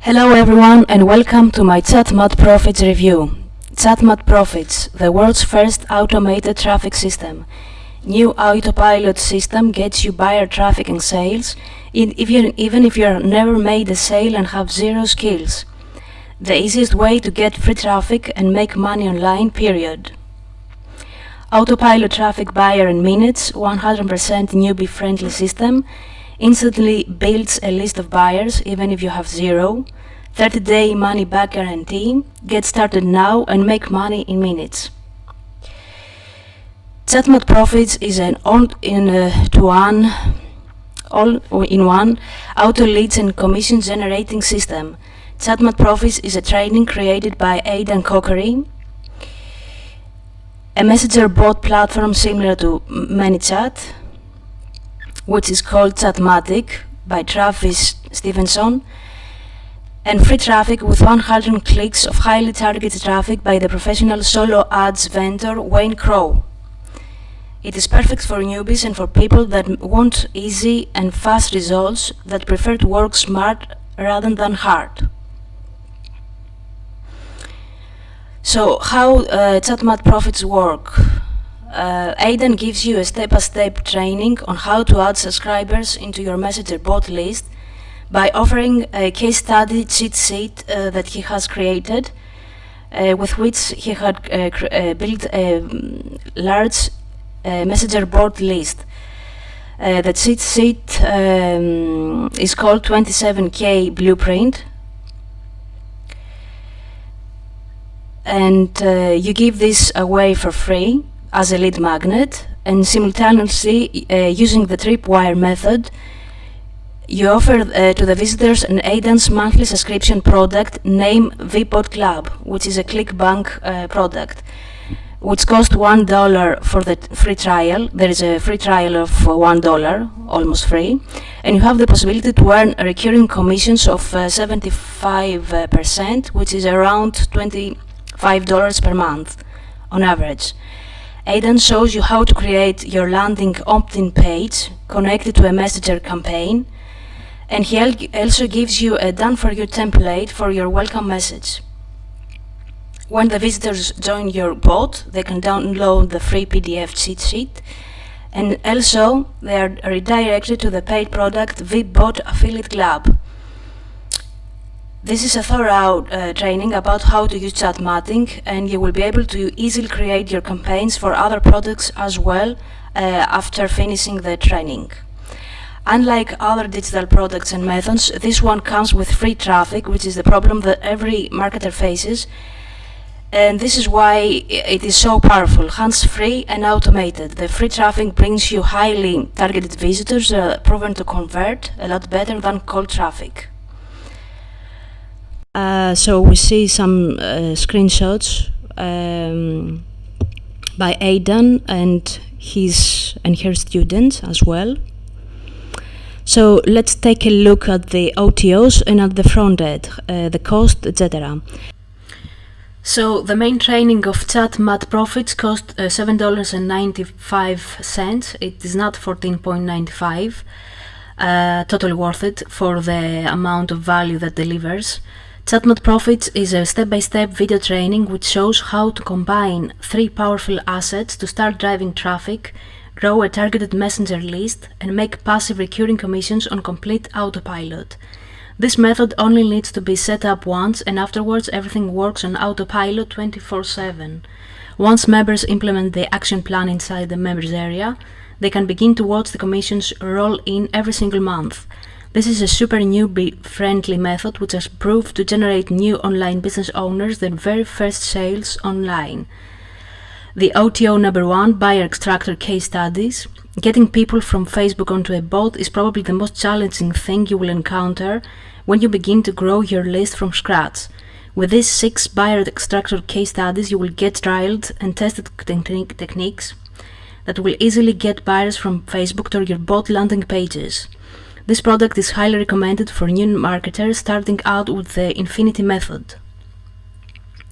Hello everyone and welcome to my ChatMat Profits review. ChatMat Profits, the world's first automated traffic system. New autopilot system gets you buyer traffic and sales, even if you've never made a sale and have zero skills. The easiest way to get free traffic and make money online, period. Autopilot traffic buyer in minutes, 100% newbie friendly system, instantly builds a list of buyers even if you have zero, 30 day money back guarantee, get started now and make money in minutes. ChatMat Profits is an all-in-one uh, all-in-one auto leads and commission generating system. ChatMat Profits is a training created by Aidan Cockery, a messenger bot platform similar to ManyChat, which is called Chatmatic by Travis Stevenson, and free traffic with 100 clicks of highly targeted traffic by the professional solo ads vendor Wayne Crow. It is perfect for newbies and for people that want easy and fast results that prefer to work smart rather than hard. So how uh, ChatMat Profits work? Uh, Aidan gives you a step-by-step -step training on how to add subscribers into your Messenger bot list by offering a case study cheat sheet uh, that he has created uh, with which he had uh, uh, built a um, large Messenger bot list. the cheat sheet um, is called 27k blueprint and uh, you give this away for free as a lead magnet and simultaneously uh, using the tripwire method you offer uh, to the visitors an Aidan's monthly subscription product named VBot Club which is a ClickBank uh, product which costs one dollar for the free trial there is a free trial of one dollar almost free and you have the possibility to earn recurring commissions of 75 uh, percent which is around 20 $5 per month on average. Aidan shows you how to create your landing opt-in page connected to a messenger campaign and he also gives you a done-for-you template for your welcome message. When the visitors join your bot, they can download the free PDF cheat sheet and also they are redirected to the paid product VBot Affiliate Club this is a thorough uh, training about how to use Chatmatic and you will be able to easily create your campaigns for other products as well uh, after finishing the training. Unlike other digital products and methods, this one comes with free traffic, which is the problem that every marketer faces. And this is why it is so powerful, hands-free and automated. The free traffic brings you highly targeted visitors uh, proven to convert a lot better than cold traffic. Uh, so we see some uh, screenshots um, by Aidan and his and her students as well. So let's take a look at the OTOs and at the front end, uh, the cost, etc. So the main training of chat ChatMat Profits cost uh, $7.95. It is not 14.95. Uh, totally worth it for the amount of value that delivers. ChatMat Profits is a step-by-step -step video training which shows how to combine three powerful assets to start driving traffic, grow a targeted messenger list, and make passive recurring commissions on complete autopilot. This method only needs to be set up once and afterwards everything works on autopilot 24-7. Once members implement the action plan inside the members area, they can begin to watch the commissions roll in every single month. This is a super newbie-friendly method which has proved to generate new online business owners their very first sales online. The OTO number one, buyer extractor case studies. Getting people from Facebook onto a bot is probably the most challenging thing you will encounter when you begin to grow your list from scratch. With these six buyer extractor case studies, you will get trialed and tested techniques that will easily get buyers from Facebook to your bot landing pages. This product is highly recommended for new marketers starting out with the Infinity method.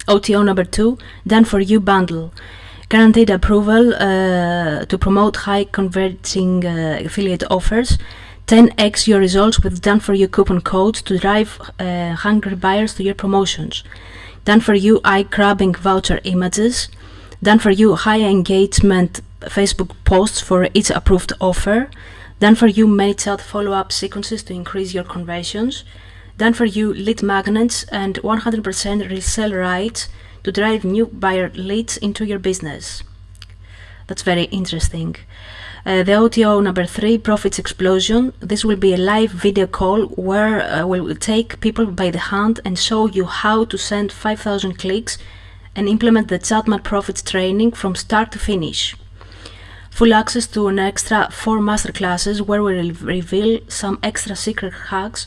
OTO number 2, Done For You bundle. Guaranteed approval uh, to promote high converting uh, affiliate offers. 10x your results with done for you coupon codes to drive uh, hungry buyers to your promotions. Done for you eye grabbing voucher images. Done for you high engagement Facebook posts for each approved offer. Done for you ManyChat follow up sequences to increase your conversions. Done for you lead magnets and 100% resell rights to drive new buyer leads into your business. That's very interesting. Uh, the OTO number three, Profits Explosion. This will be a live video call where uh, we will take people by the hand and show you how to send 5000 clicks and implement the Chatmat Profits training from start to finish. Full access to an extra four masterclasses where we will reveal some extra secret hacks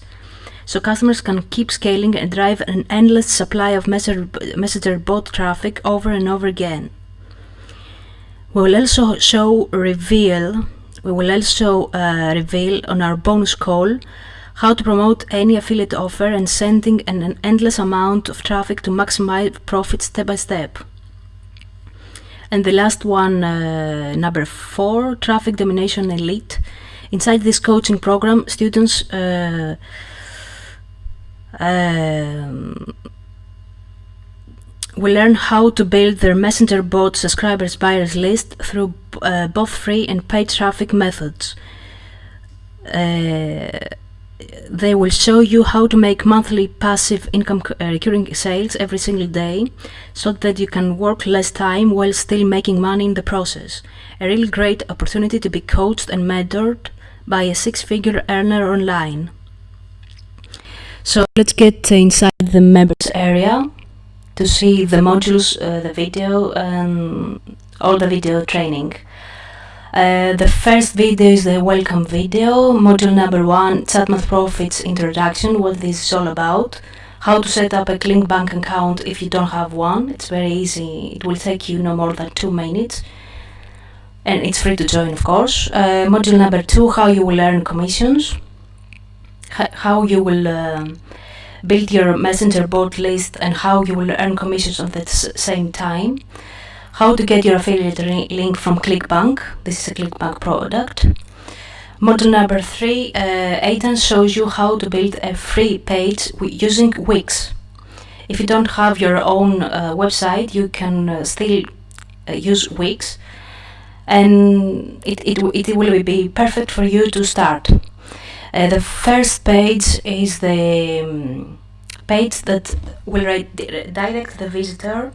so customers can keep scaling and drive an endless supply of messenger, messenger bot traffic over and over again. We will also show reveal. We will also uh, reveal on our bonus call how to promote any affiliate offer and sending an, an endless amount of traffic to maximize profit step by step. And the last one, uh, number four, Traffic Domination Elite. Inside this coaching program, students uh, um, will learn how to build their messenger bot subscribers buyers list through uh, both free and paid traffic methods. Uh, they will show you how to make monthly passive income uh, recurring sales every single day so that you can work less time while still making money in the process. A really great opportunity to be coached and mentored by a six-figure earner online. So let's get inside the members area to see the modules, uh, the video, and all the video training. Uh, the first video is the welcome video, module number one, Chatmat Profits introduction, what this is all about, how to set up a ClickBank account if you don't have one, it's very easy, it will take you no more than two minutes, and it's free to join of course. Uh, module number two, how you will earn commissions, how you will um, build your messenger bot list and how you will earn commissions at the same time how to get your affiliate link from clickbank. This is a clickbank product. Module number three uh, shows you how to build a free page using Wix. If you don't have your own uh, website you can uh, still uh, use Wix. And it, it, it will be perfect for you to start. Uh, the first page is the um, page that will direct the visitor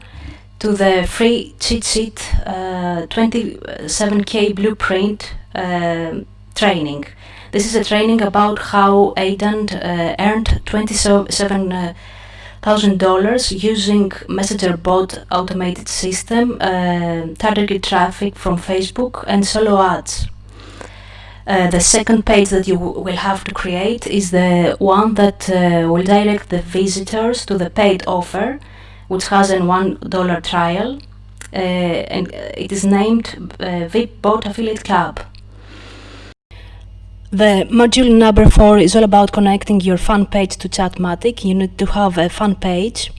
to the free cheat sheet uh, 27k blueprint uh, training. This is a training about how Aidan uh, earned $27,000 using Messenger bot automated system, uh, targeted traffic from Facebook and solo ads. Uh, the second page that you will have to create is the one that uh, will direct the visitors to the paid offer, which has a $1 trial, uh, and it is named uh, VIP Bot Affiliate Club. The module number four is all about connecting your fan page to Chatmatic. You need to have a fan page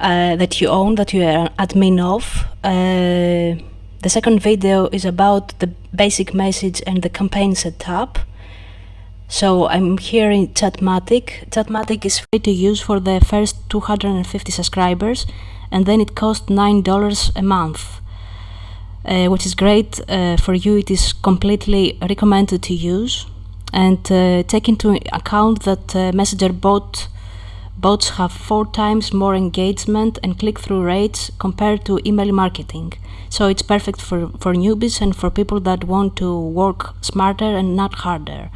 uh, that you own, that you are an admin of. Uh, the second video is about the basic message and the campaign setup. So I'm here in Chatmatic. Chatmatic is free to use for the first 250 subscribers and then it costs $9 a month. Uh, which is great uh, for you. It is completely recommended to use and uh, take into account that uh, Messenger bot bots have four times more engagement and click-through rates compared to email marketing. So it's perfect for, for newbies and for people that want to work smarter and not harder.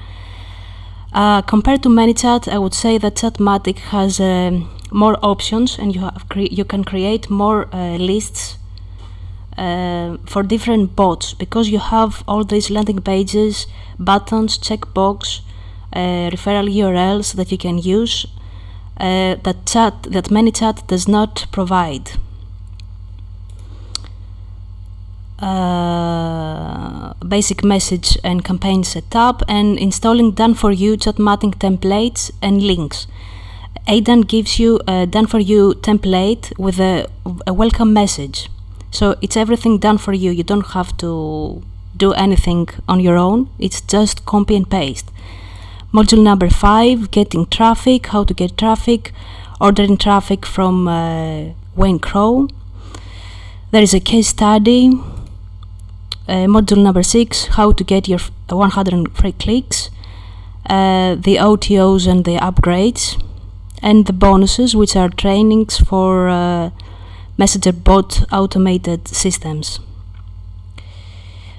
Uh, compared to ManyChat, I would say that Chatmatic has uh, more options and you, you can create more uh, lists uh, for different bots because you have all these landing pages, buttons, checkbox, uh, referral URLs that you can use uh, that chat that ManyChat does not provide. Basic message and campaign setup and installing done for you chatmatic templates and links. Aidan gives you a done for you template with a, a welcome message. So it's everything done for you. You don't have to do anything on your own, it's just copy and paste. Module number five, getting traffic, how to get traffic, ordering traffic from uh, Wayne Crow. There is a case study. Uh, module number six, how to get your 100 free clicks, uh, the OTOs and the upgrades, and the bonuses, which are trainings for uh, messenger bot automated systems.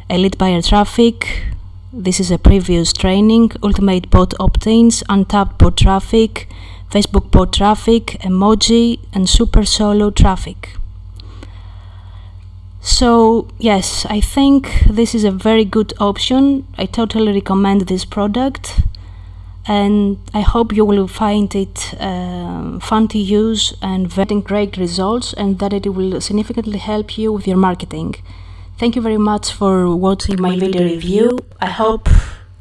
Elite buyer traffic, this is a previous training, ultimate bot opt-ins, untapped bot traffic, Facebook bot traffic, emoji and super solo traffic. So yes, I think this is a very good option. I totally recommend this product and I hope you will find it uh, fun to use and getting great results and that it will significantly help you with your marketing. Thank you very much for watching my video review. I hope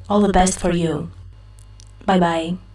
all the best for you. Bye bye.